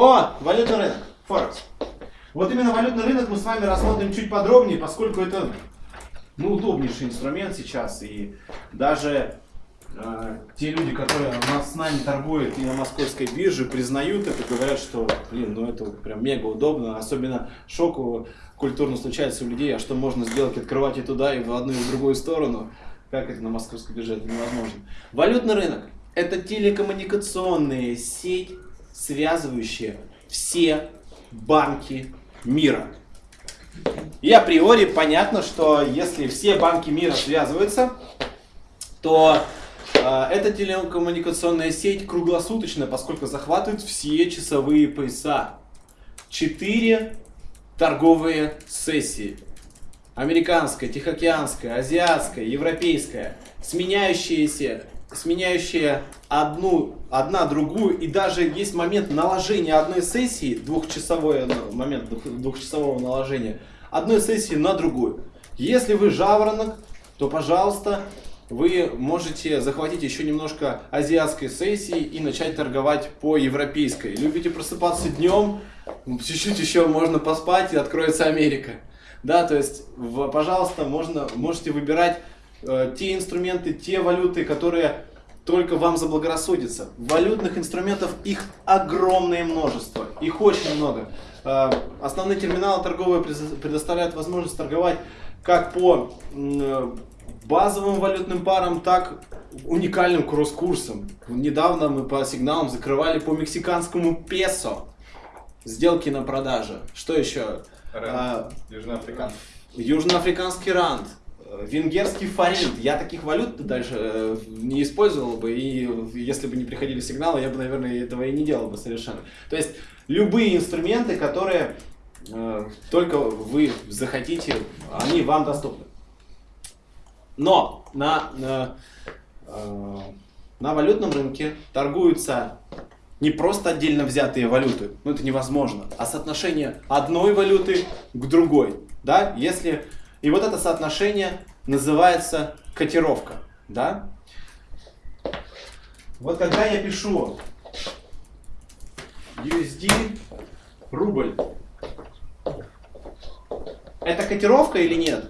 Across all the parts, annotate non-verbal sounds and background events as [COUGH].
О, валютный рынок, Форекс. Вот именно валютный рынок мы с вами рассмотрим чуть подробнее, поскольку это ну, удобнейший инструмент сейчас. И даже э, те люди, которые с нами торгуют и на московской бирже, признают это, говорят, что, блин, ну это прям мега удобно. Особенно шоку культурно случается у людей, а что можно сделать, открывать и туда, и в одну, и в другую сторону. Как это на московской бирже? Это невозможно. Валютный рынок – это телекоммуникационная сеть, связывающая все банки мира. И априори понятно, что если все банки мира связываются, то э, эта телекоммуникационная сеть круглосуточная, поскольку захватывает все часовые пояса. Четыре торговые сессии. Американская, Тихоокеанская, Азиатская, Европейская, сменяющиеся сменяющие одну, одна другую, и даже есть момент наложения одной сессии, двухчасовой момент двухчасового наложения, одной сессии на другую. Если вы жаворонок, то, пожалуйста, вы можете захватить еще немножко азиатской сессии и начать торговать по европейской. Любите просыпаться днем, чуть-чуть еще можно поспать и откроется Америка. Да, то есть, пожалуйста, можно, можете выбирать те инструменты, те валюты, которые только вам заблагорассудится. Валютных инструментов их огромное множество, их очень много. Э, основные терминалы торговые предоставляют возможность торговать как по э, базовым валютным парам, так уникальным кросс-курсом. Недавно мы по сигналам закрывали по мексиканскому песо сделки на продаже. Что еще? Ранд. Южноафриканский. Южноафриканский ранд венгерский форинт. Я таких валют дальше э, не использовал бы, и если бы не приходили сигналы, я бы, наверное, этого и не делал бы совершенно. То есть любые инструменты, которые э, только вы захотите, они вам доступны. Но на, на, э, на валютном рынке торгуются не просто отдельно взятые валюты, ну это невозможно, а соотношение одной валюты к другой. Да? Если и вот это соотношение называется котировка. Да? Вот когда я пишу USD рубль, это котировка или нет?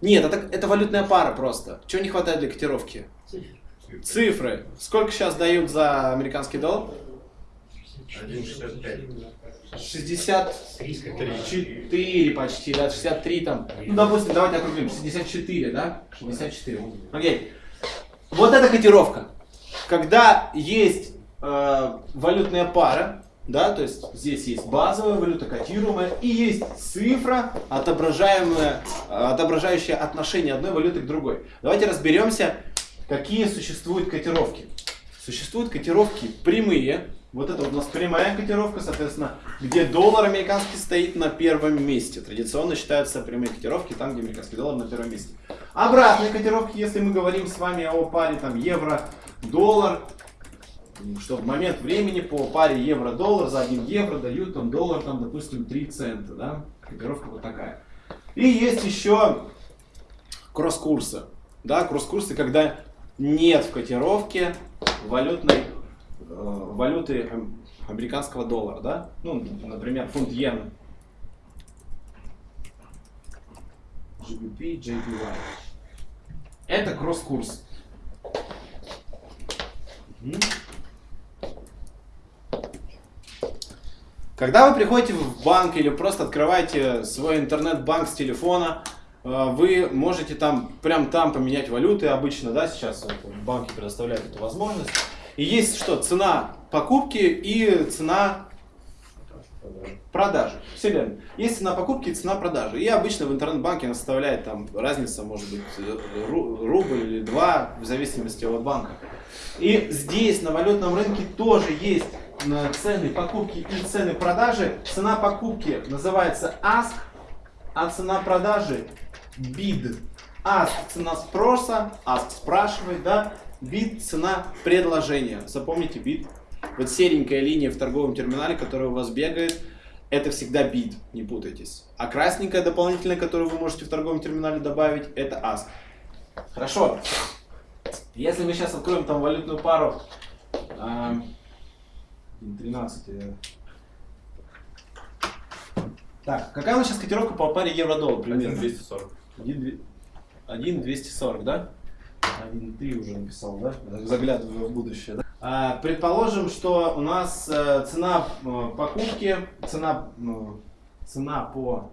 Нет, это, это валютная пара просто. Чего не хватает для котировки? Цифры. Цифры. Сколько сейчас дают за американский доллар? 1,65. 64 почти, да, 63 там. Ну, допустим, давайте округлим, 64, да? 64. Окей. Вот эта котировка. Когда есть э, валютная пара, да, то есть здесь есть базовая валюта, котируемая, и есть цифра, отображаемая, отображающая отношение одной валюты к другой. Давайте разберемся, какие существуют котировки. Существуют котировки прямые, вот это вот у нас прямая котировка, соответственно, где доллар американский стоит на первом месте. Традиционно считаются прямые котировки там, где американский доллар на первом месте. Обратные котировки, если мы говорим с вами о паре там евро-доллар, что в момент времени по паре евро-доллар за 1 евро дают там доллар, там, допустим, 3 цента, да, котировка вот такая. И есть еще кросс-курсы, да, кросс-курсы, когда нет в котировке валютной валюты американского доллара, да? Ну, например, фунт йен. GBP, JPY. Это кросс-курс. Когда вы приходите в банк или просто открываете свой интернет-банк с телефона, э, вы можете там, прям там поменять валюты обычно, да, сейчас банки предоставляют эту возможность. И есть что? Цена покупки и цена продажи. Все верно. Есть цена покупки и цена продажи. И обычно в интернет-банке она составляет там разница, может быть, рубль или два, в зависимости от банка. И здесь на валютном рынке тоже есть цены покупки и цены продажи. Цена покупки называется ask, а цена продажи bid. Ask цена спроса, ask спрашивает, да, Бит – цена предложения. Запомните бит. Вот серенькая линия в торговом терминале, которая у вас бегает, это всегда бит, не путайтесь. А красненькая дополнительная, которую вы можете в торговом терминале добавить, это ask. Хорошо. Если мы сейчас откроем там валютную пару 1.13. Так, какая у нас сейчас котировка по паре евро-доллар примерно? 1240. 1.240, да? 1.3 уже написал, да? Заглядываю в будущее, да? А, предположим, что у нас э, цена э, покупки, цена, э, цена по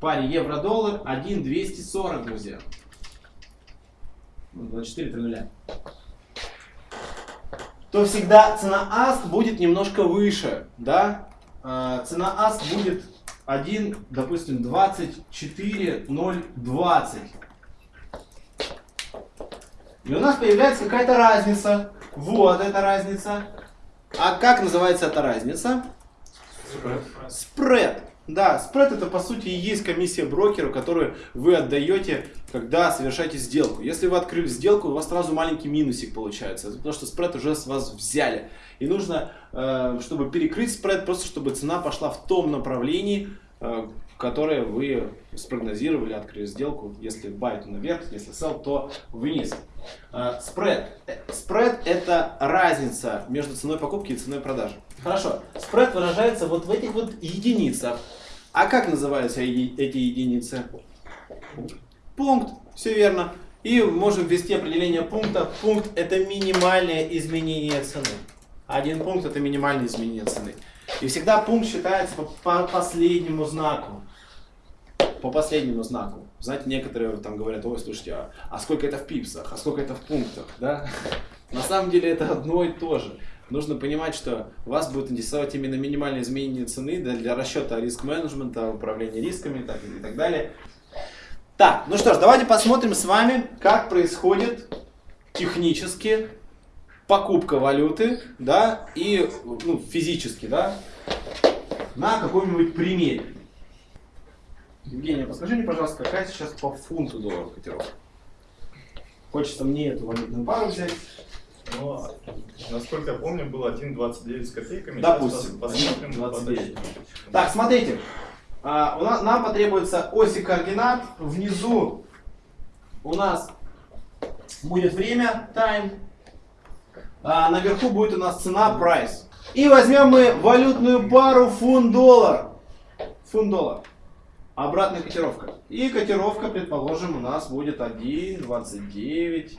паре евро-доллар 1.240, друзья. Ну, 24 нуля. То всегда цена АСК будет немножко выше, да? А, цена АСК будет 1, допустим, 24,020. И у нас появляется какая-то разница. Вот эта разница. А как называется эта разница? Спред. Да, спред это по сути и есть комиссия брокера, которую вы отдаете, когда совершаете сделку. Если вы открыли сделку, у вас сразу маленький минусик получается, потому что спред уже с вас взяли. И нужно, э, чтобы перекрыть спред, просто чтобы цена пошла в том направлении, э, которое вы спрогнозировали, открыли сделку. Если buy, то наверх, если sell, то вниз. Спред. Спред это разница между ценой покупки и ценой продажи. Хорошо. Спред выражается вот в этих вот единицах. А как называются эти единицы? Пункт. Все верно. И можем ввести определение пункта. Пункт это минимальное изменение цены. Один пункт это минимальное изменение цены. И всегда пункт считается по, по последнему знаку. По последнему знаку. Знаете, некоторые там говорят, ой, слушайте, а, а сколько это в пипсах, а сколько это в пунктах, да? На самом деле это одно и то же. Нужно понимать, что вас будет интересовать именно минимальное изменение цены для, для расчета риск-менеджмента, управления рисками так, и так далее. Так, ну что ж, давайте посмотрим с вами, как происходит технически покупка валюты, да, и ну, физически, да, на каком-нибудь примере. Евгения, подскажи мне, пожалуйста, какая сейчас по фунту доллара котировка? Хочется мне эту валютную пару взять. Ну, насколько я помню, было 1,29 с копейками. Допустим, посмотрим. 29. Так, смотрите. А, у нас, нам потребуется оси координат. Внизу у нас будет время, time. А наверху будет у нас цена, price. И возьмем мы валютную пару фунт-доллар. Фунт-доллар. Обратная котировка. И котировка, предположим, у нас будет 1,2930.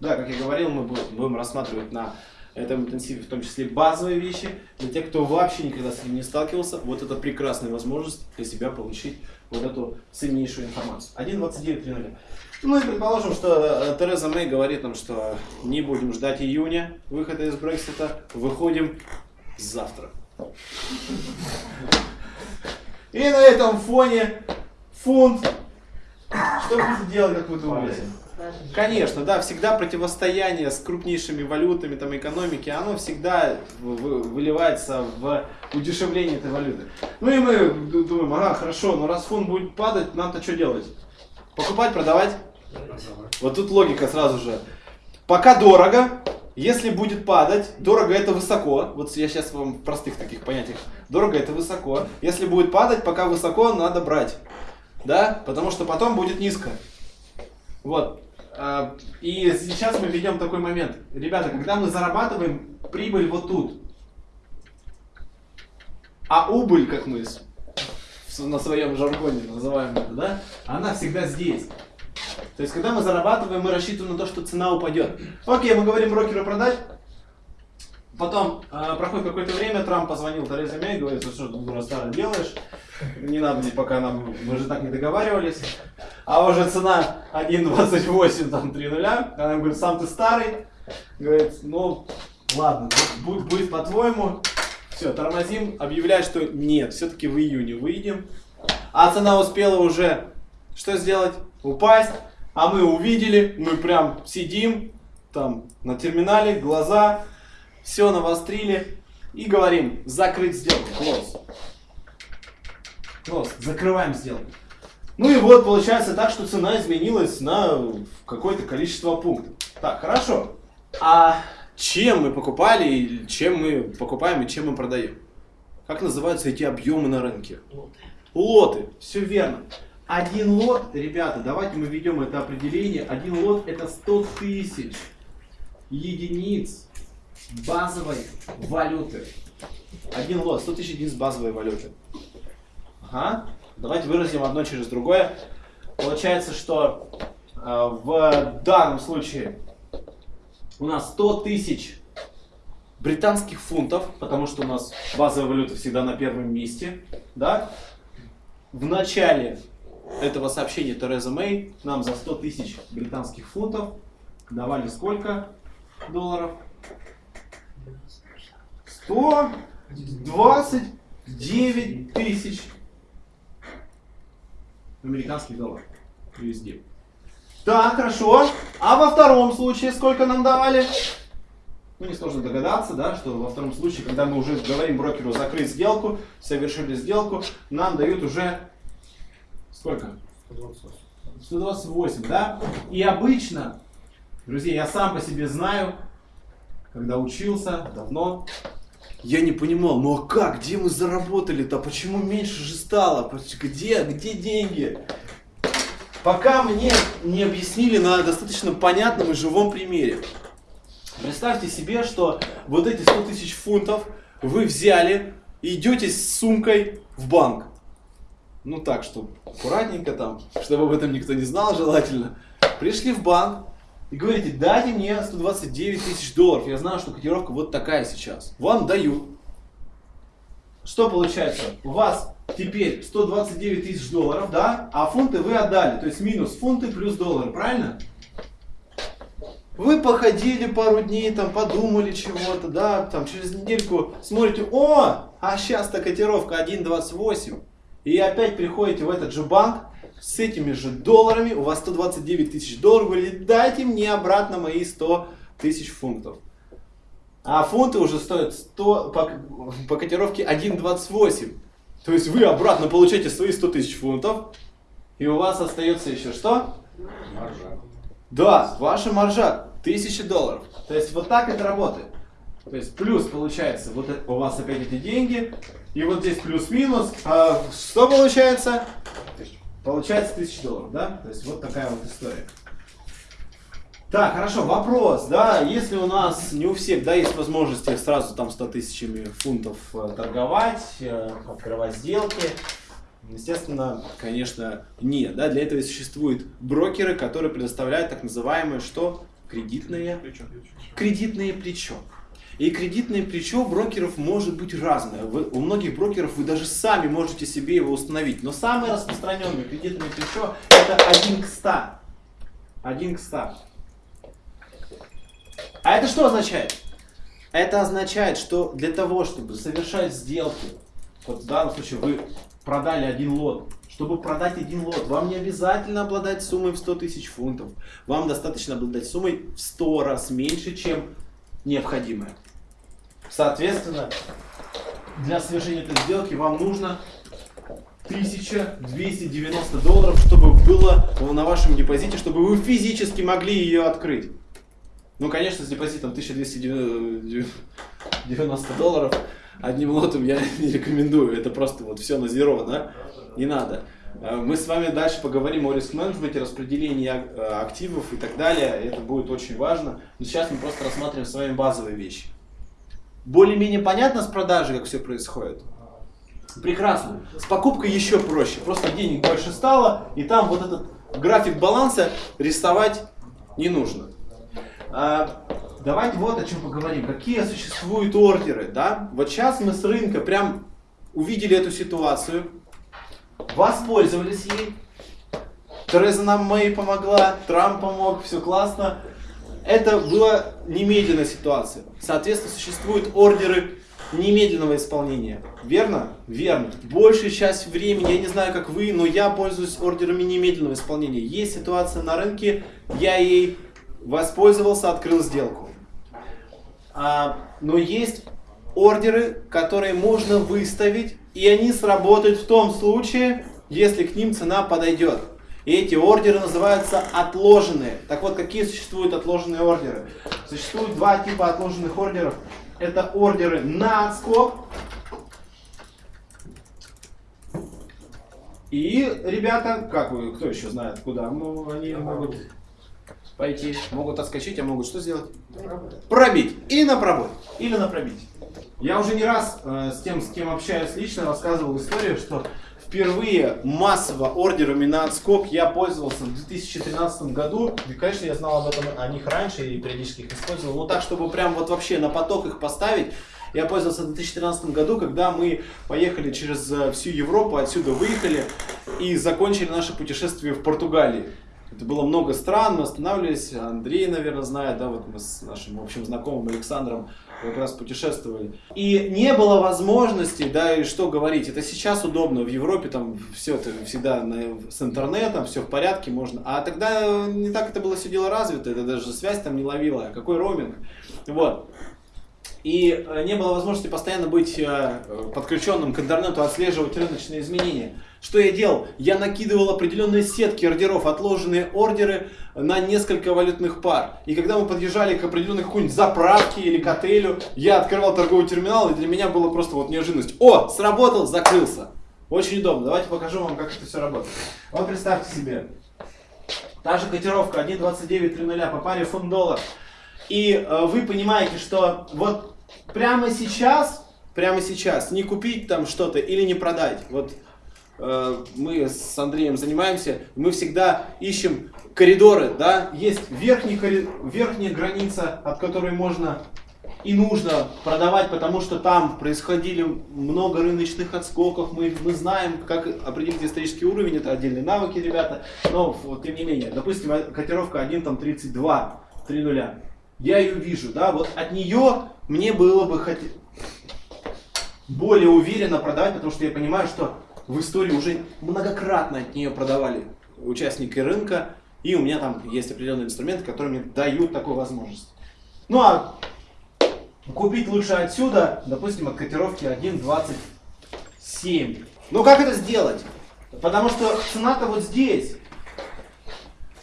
Да, как я говорил, мы будем рассматривать на этом интенсиве в том числе базовые вещи. Для тех, кто вообще никогда с ним не сталкивался, вот это прекрасная возможность для себя получить вот эту ценнейшую информацию. 1.29.3.0. Ну и предположим, что э, Тереза Мэй говорит нам, что не будем ждать июня выхода из Брексита, выходим завтра. И на этом фоне фунт, что будет делать, как вы думаете? Конечно, да, всегда противостояние с крупнейшими валютами там, экономики, оно всегда выливается в удешевление этой валюты. Ну и мы думаем, ага, хорошо, но раз фунт будет падать, нам-то что делать? Покупать, продавать? Вот тут логика сразу же. Пока дорого, если будет падать, дорого это высоко. Вот я сейчас вам в простых таких понятиях. Дорого это высоко. Если будет падать, пока высоко, надо брать. Да? Потому что потом будет низко. Вот. А, и сейчас мы ведем такой момент. Ребята, когда мы зарабатываем прибыль вот тут, а убыль, как мы на своем жаргоне называем это, да, она всегда здесь. То есть, когда мы зарабатываем, мы рассчитываем на то, что цена упадет. Окей, мы говорим брокеру продать. Потом э, проходит какое-то время, Трамп позвонил Терезе Мэй, говорит, что ты дура старая делаешь, не надо пока нам, мы же так не договаривались. А уже цена 1.28, там 3 нуля. Она говорит, сам ты старый. Говорит, ну ладно, будет, будет по-твоему. Все, тормозим, объявляет, что нет, все-таки в июне выйдем. А цена успела уже что сделать? Упасть. А мы увидели, мы прям сидим там на терминале, глаза, все навострили и говорим, закрыть сделку, close. Close, закрываем сделку. Ну и вот получается так, что цена изменилась на какое-то количество пунктов. Так, хорошо. А чем мы покупали, чем мы покупаем и чем мы продаем? Как называются эти объемы на рынке? Лоты. Лоты, все верно. Один лот, ребята, давайте мы введем это определение. Один лот это 100 тысяч единиц базовой валюты. Один лот, 100 тысяч единиц базовой валюты. Ага. Давайте выразим одно через другое. Получается, что э, в данном случае у нас 100 тысяч британских фунтов, потому что у нас базовая валюта всегда на первом месте, да? В начале этого сообщения Тереза Мэй нам за 100 тысяч британских фунтов давали сколько долларов? 129 тысяч американских долларов. USD. Так, хорошо. А во втором случае сколько нам давали? Ну, несложно догадаться, да, что во втором случае, когда мы уже говорим брокеру закрыть сделку, совершили сделку, нам дают уже сколько? 128. 128, да? И обычно, друзья, я сам по себе знаю, когда учился давно, я не понимал, ну а как, где мы заработали-то, почему меньше же стало, где, где деньги? Пока мне не объяснили на достаточно понятном и живом примере. Представьте себе, что вот эти 100 тысяч фунтов вы взяли и идете с сумкой в банк. Ну так, чтобы аккуратненько там, чтобы об этом никто не знал желательно. Пришли в банк и говорите, дайте мне 129 тысяч долларов. Я знаю, что котировка вот такая сейчас. Вам дают. Что получается? У вас теперь 129 тысяч долларов, да? А фунты вы отдали. То есть минус фунты плюс доллары, правильно? Вы походили пару дней, там подумали чего-то, да, там через недельку смотрите, о, а сейчас-то котировка 1.28. И опять приходите в этот же банк с этими же долларами, у вас 129 тысяч долларов, говорите, дайте мне обратно мои 100 тысяч фунтов. А фунты уже стоят 100, по, по котировке 1.28. То есть вы обратно получаете свои 100 тысяч фунтов, и у вас остается еще что? Маржа. Да, ваша маржа 1000 долларов. То есть вот так это работает. То есть плюс получается, вот у вас опять эти деньги, и вот здесь плюс-минус. А что получается? Получается 1000 долларов, да? То есть вот такая вот история. Так, хорошо, вопрос, да, если у нас не у всех, да, есть возможности сразу там 100 тысячами фунтов э, торговать, э, открывать сделки, Естественно, конечно, нет. Да? Для этого существуют брокеры, которые предоставляют так называемое что? Кредитное плечо. Кредитное плечо. И кредитное плечо брокеров может быть разное. Вы, у многих брокеров вы даже сами можете себе его установить. Но самое распространенное кредитное плечо это 1 к 100. 1 к 100. А это что означает? Это означает, что для того, чтобы совершать сделки, вот в данном случае вы продали один лот. Чтобы продать один лот, вам не обязательно обладать суммой в 100 тысяч фунтов. Вам достаточно обладать суммой в 100 раз меньше, чем необходимое. Соответственно, для совершения этой сделки вам нужно 1290 долларов, чтобы было на вашем депозите, чтобы вы физически могли ее открыть. Ну, конечно, с депозитом 1290 долларов одним лотом я [LAUGHS] не рекомендую. Это просто вот все на зеро, да? Не надо. Э, мы с вами дальше поговорим о риск-менеджменте, распределении э, активов и так далее. Это будет очень важно. Но сейчас мы просто рассматриваем с вами базовые вещи. Более-менее понятно с продажей, как все происходит? Прекрасно. С покупкой еще проще. Просто денег больше стало, и там вот этот график баланса рисовать не нужно. А, давайте вот о чем поговорим. Какие существуют ордеры, да? Вот сейчас мы с рынка прям увидели эту ситуацию, воспользовались ей. Тереза нам Мэй помогла, Трамп помог, все классно. Это была немедленная ситуация. Соответственно, существуют ордеры немедленного исполнения. Верно? Верно. Большая часть времени, я не знаю, как вы, но я пользуюсь ордерами немедленного исполнения. Есть ситуация на рынке, я ей воспользовался, открыл сделку. А, но есть ордеры, которые можно выставить, и они сработают в том случае, если к ним цена подойдет. И эти ордеры называются отложенные. Так вот, какие существуют отложенные ордеры? Существует два типа отложенных ордеров. Это ордеры на отскок. И, ребята, как вы, кто еще знает, куда ну, они могут пойти, могут отскочить, а могут что сделать? Пробить. Или на пробой, или на пробить. Я уже не раз э, с тем, с кем общаюсь лично, рассказывал историю, что впервые массово ордерами на отскок я пользовался в 2013 году. И, конечно, я знал об этом о них раньше и периодически их использовал. Но так, чтобы прям вот вообще на поток их поставить, я пользовался в 2013 году, когда мы поехали через э, всю Европу, отсюда выехали и закончили наше путешествие в Португалии. Это было много стран, мы останавливались, Андрей, наверное, знает, да, вот мы с нашим общим знакомым Александром как раз путешествовали. И не было возможности, да, и что говорить, это сейчас удобно, в Европе там все это всегда на, с интернетом, все в порядке, можно. А тогда не так это было все дело развито, это даже связь там не ловила, какой роуминг. Вот. И э, не было возможности постоянно быть э, подключенным к интернету, отслеживать рыночные изменения. Что я делал? Я накидывал определенные сетки ордеров, отложенные ордеры на несколько валютных пар. И когда мы подъезжали к определенной какой-нибудь заправке или к отелю, я открывал торговый терминал, и для меня было просто вот неожиданность. О, сработал, закрылся. Очень удобно. Давайте покажу вам, как это все работает. Вот представьте себе. Та же котировка 1.2930 по паре фунт-доллар. И э, вы понимаете, что вот прямо сейчас, прямо сейчас не купить там что-то или не продать. Вот мы с Андреем занимаемся, мы всегда ищем коридоры, да, есть верхний коридор, верхняя граница, от которой можно и нужно продавать, потому что там происходили много рыночных отскоков, мы, мы знаем, как определить исторический уровень, это отдельные навыки, ребята, но вот, тем не менее, допустим, котировка 1, там, 32, 3 нуля, я ее вижу, да, вот от нее мне было бы хоть более уверенно продавать, потому что я понимаю, что в истории уже многократно от нее продавали участники рынка, и у меня там есть определенные инструменты, которые мне дают такую возможность. Ну а купить лучше отсюда, допустим, от котировки 1.27. Ну как это сделать? Потому что цена-то вот здесь.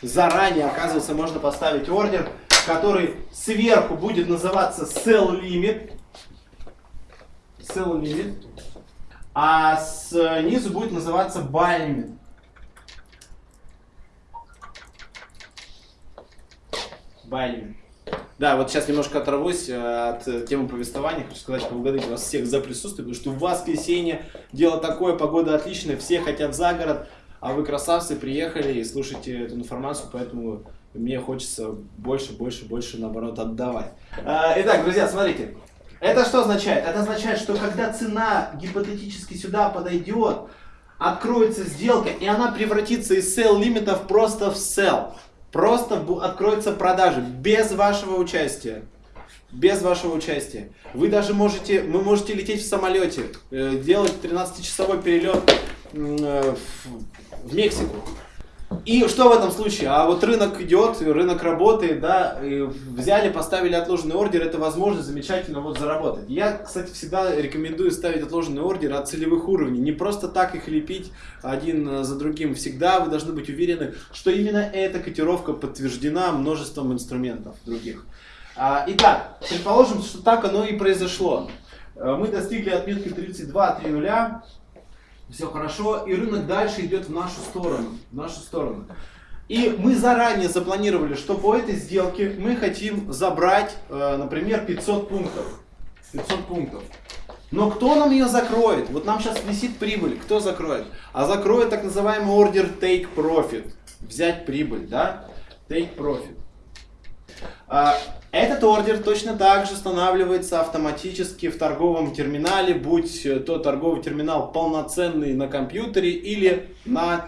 Заранее, оказывается, можно поставить ордер, который сверху будет называться sell limit. Sell limit. А снизу будет называться limit. Buy Да, вот сейчас немножко оторвусь э, от темы повествования. Хочу сказать, поблагодарить вас всех за присутствие, потому что в воскресенье дело такое, погода отличная, все хотят за город, а вы красавцы, приехали и слушаете эту информацию, поэтому мне хочется больше, больше, больше, наоборот, отдавать. Э, итак, друзья, смотрите. Это что означает? Это означает, что когда цена гипотетически сюда подойдет, откроется сделка, и она превратится из sell лимитов просто в sell. Просто откроются продажи без вашего участия. Без вашего участия. Вы даже можете, вы можете лететь в самолете, э, делать 13-часовой перелет э, в Мексику. И что в этом случае? А вот рынок идет, рынок работает, да, взяли, поставили отложенный ордер, это возможность замечательно вот заработать. Я, кстати, всегда рекомендую ставить отложенный ордер от целевых уровней, не просто так их лепить один за другим. Всегда вы должны быть уверены, что именно эта котировка подтверждена множеством инструментов других. А, итак, предположим, что так оно и произошло. Э, мы достигли отметки 32.3.0 все хорошо, и рынок дальше идет в нашу сторону, в нашу сторону. И мы заранее запланировали, что по этой сделке мы хотим забрать, э, например, 500 пунктов. 500 пунктов. Но кто нам ее закроет? Вот нам сейчас висит прибыль. Кто закроет? А закроет так называемый ордер take profit. Взять прибыль, да? Take profit. Этот ордер точно так же устанавливается автоматически в торговом терминале, будь то торговый терминал полноценный на компьютере или на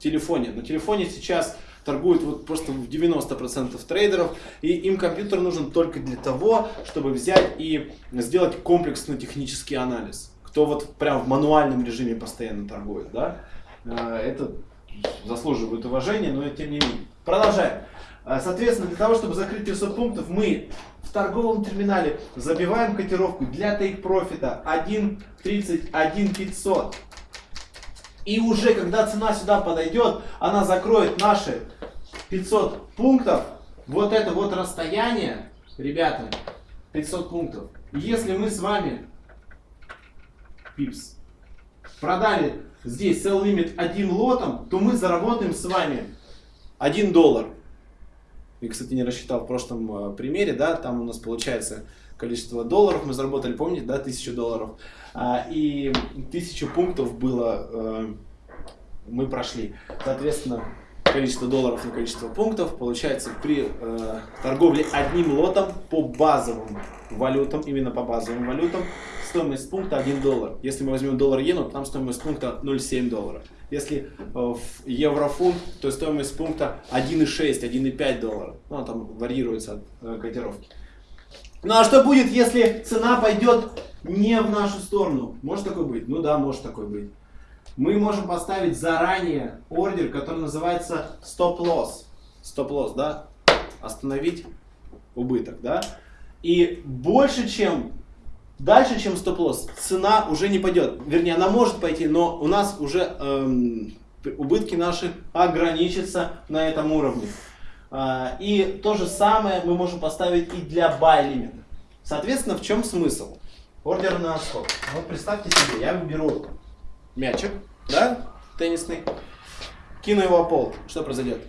телефоне. На телефоне сейчас торгуют вот просто в 90% трейдеров, и им компьютер нужен только для того, чтобы взять и сделать комплексный технический анализ. Кто вот прям в мануальном режиме постоянно торгует, да, а, это заслуживает уважения, но тем не менее. Продолжаем. А, соответственно, для того, чтобы закрыть 500 пунктов, мы в торговом терминале забиваем котировку для take профита 1.31 И уже когда цена сюда подойдет, она закроет наши 500 пунктов. Вот это вот расстояние, ребята, 500 пунктов. Если мы с вами, пипс, продали здесь sell limit один лотом, то мы заработаем с вами 1 доллар. и, кстати, не рассчитал в прошлом э, примере, да, там у нас получается количество долларов мы заработали, помните, да, тысячу долларов, а, и тысячу пунктов было, э, мы прошли. Соответственно, количество долларов на количество пунктов получается при э, торговле одним лотом по базовым валютам, именно по базовым валютам, стоимость пункта 1 доллар. Если мы возьмем доллар-иену, то там стоимость пункта 0,7 доллара. Если э, в еврофунт, то стоимость пункта 1,6, 1,5 доллара. Ну, там варьируется от э, котировки. Ну а что будет, если цена пойдет не в нашу сторону? Может такое быть? Ну да, может такое быть. Мы можем поставить заранее ордер, который называется стоп-лосс. Стоп-лосс, да? Остановить убыток, да? И больше, чем дальше, чем стоп-лосс, цена уже не пойдет. Вернее, она может пойти, но у нас уже эм, убытки наши ограничатся на этом уровне. А, и то же самое мы можем поставить и для buy limit. Соответственно, в чем смысл? Ордер на скок. Вот представьте себе, я беру мячик, да, теннисный, кину его в пол. Что произойдет?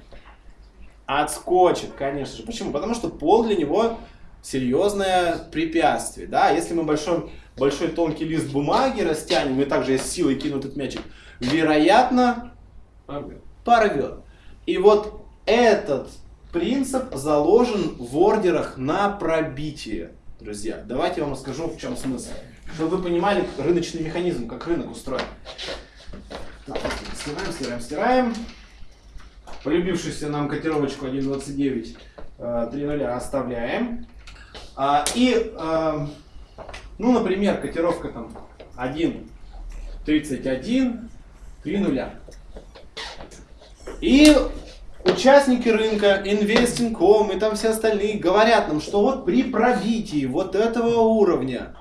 Отскочит, конечно же. Почему? Потому что пол для него серьезное препятствие. Да? Если мы большой, большой тонкий лист бумаги растянем и также с силой кину этот мячик, вероятно, порвет. И вот этот принцип заложен в ордерах на пробитие. Друзья, давайте я вам расскажу, в чем смысл. Чтобы вы понимали рыночный механизм, как рынок устроен. Так, стираем, стираем, стираем. Полюбившуюся нам котировочку 1.29 3.0 оставляем. А, и, а, ну, например, котировка там 1.31 3.0. И участники рынка, Investing.com и там все остальные говорят нам, что вот при пробитии вот этого уровня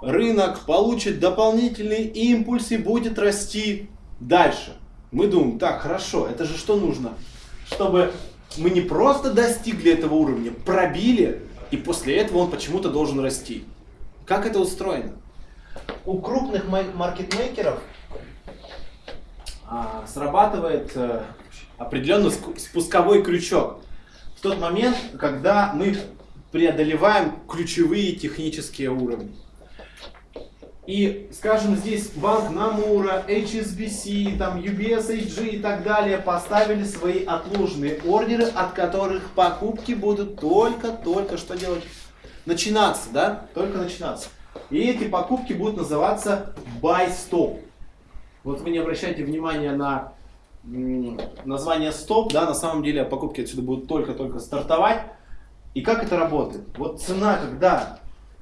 рынок получит дополнительный импульс и будет расти дальше. Мы думаем, так, хорошо, это же что нужно? Чтобы мы не просто достигли этого уровня, пробили, и после этого он почему-то должен расти. Как это устроено? У крупных маркетмейкеров а, срабатывает а, определенный спусковой крючок. В тот момент, когда мы преодолеваем ключевые технические уровни. И, скажем, здесь банк Намура, HSBC, там UBS AG и так далее поставили свои отложенные ордеры, от которых покупки будут только-только что делать? Начинаться, да? Только начинаться. И эти покупки будут называться buy stop. Вот вы не обращайте внимания на название стоп, да, на самом деле покупки отсюда будут только-только стартовать. И как это работает? Вот цена, когда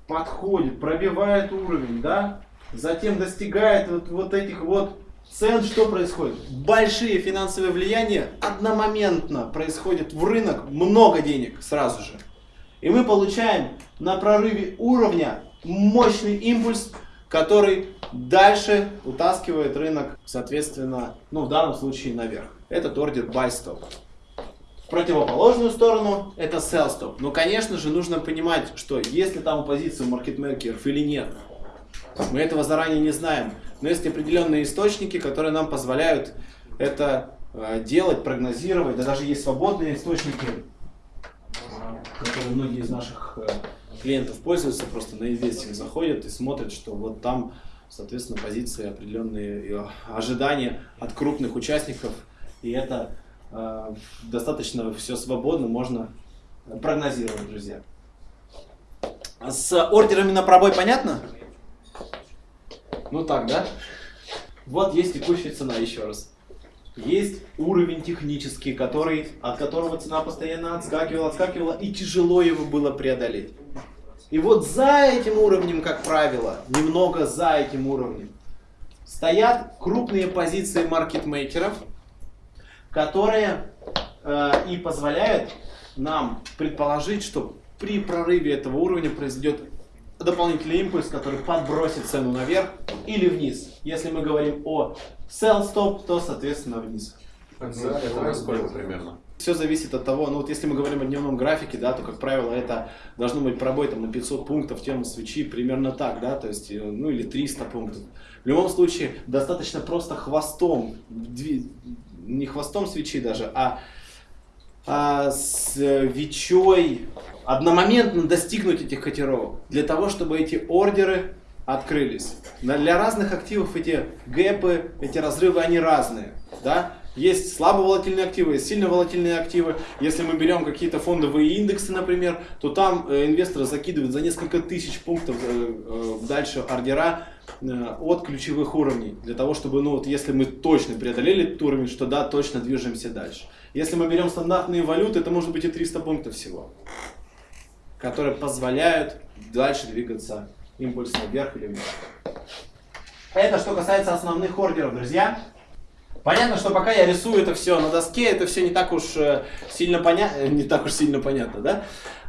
подходит, пробивает уровень, да, затем достигает вот, вот этих вот цен, что происходит? Большие финансовые влияния одномоментно происходит в рынок, много денег сразу же. И мы получаем на прорыве уровня мощный импульс, который дальше утаскивает рынок, соответственно, ну в данном случае наверх. Этот ордер buy stop. Противоположную сторону это sell stop. Но, конечно же, нужно понимать, что если там позиция маркетмейкеров или нет, мы этого заранее не знаем. Но есть определенные источники, которые нам позволяют это э, делать, прогнозировать. Да даже есть свободные источники, которые многие из наших э, клиентов пользуются, просто на инвестинг заходят и смотрят, что вот там, соответственно, позиции определенные э, ожидания от крупных участников. И это достаточно все свободно, можно прогнозировать, друзья. С ордерами на пробой понятно? Ну так, да? Вот есть текущая цена еще раз. Есть уровень технический, который, от которого цена постоянно отскакивала, отскакивала, и тяжело его было преодолеть. И вот за этим уровнем, как правило, немного за этим уровнем, стоят крупные позиции маркетмейкеров, которые э, и позволяют нам предположить, что при прорыве этого уровня произойдет дополнительный импульс, который подбросит цену наверх или вниз. Если мы говорим о sell stop, то соответственно вниз. Это сколько примерно? Все зависит от того, ну вот если мы говорим о дневном графике, да, то, как правило, это должно быть пробой там, на 500 пунктов тему свечи, примерно так, да, то есть, э, ну или 300 пунктов. В любом случае, достаточно просто хвостом, не хвостом свечи даже, а а, с ВИЧой одномоментно достигнуть этих котировок, для того, чтобы эти ордеры открылись. Для разных активов эти гэпы, эти разрывы, они разные. Да? Есть слабо волатильные активы, есть сильно волатильные активы. Если мы берем какие-то фондовые индексы, например, то там э, инвесторы закидывают за несколько тысяч пунктов э, э, дальше ордера от ключевых уровней. Для того, чтобы, ну вот, если мы точно преодолели этот уровень, что да, точно движемся дальше. Если мы берем стандартные валюты, это может быть и 300 пунктов всего, которые позволяют дальше двигаться импульсно вверх или вниз. Это что касается основных ордеров, друзья. Понятно, что пока я рисую это все на доске, это все не так уж э, сильно понятно, не так уж сильно понятно, да?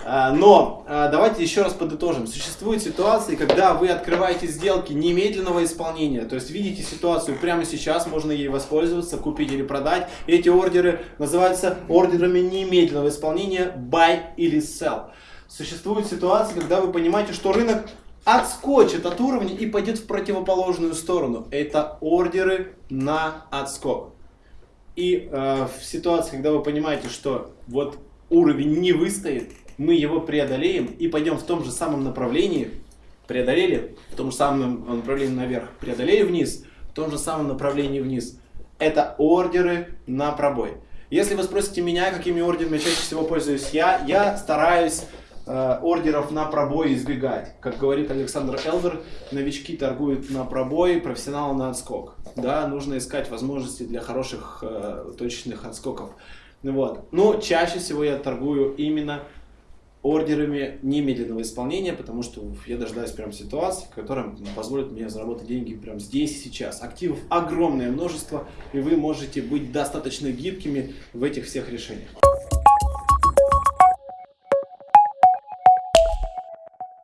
А, Но а, давайте еще раз подытожим. Существуют ситуации, когда вы открываете сделки немедленного исполнения, то есть видите ситуацию прямо сейчас, можно ей воспользоваться, купить или продать. Эти ордеры называются ордерами немедленного исполнения buy или sell. Существуют ситуации, когда вы понимаете, что рынок отскочит от уровня и пойдет в противоположную сторону. Это ордеры на отскок. И э, в ситуации, когда вы понимаете, что вот уровень не выстоит, мы его преодолеем и пойдем в том же самом направлении, преодолели, в том же самом направлении наверх, преодолели вниз, в том же самом направлении вниз. Это ордеры на пробой. Если вы спросите меня, какими ордерами чаще всего пользуюсь я, я стараюсь э, ордеров на пробой избегать. Как говорит Александр Элдер, новички торгуют на пробой, профессионалы на отскок. Да, нужно искать возможности для хороших э, точечных отскоков. Вот. Но чаще всего я торгую именно ордерами немедленного исполнения, потому что я дожидаюсь прям ситуации, которая позволит мне заработать деньги прямо здесь и сейчас. Активов огромное множество, и вы можете быть достаточно гибкими в этих всех решениях.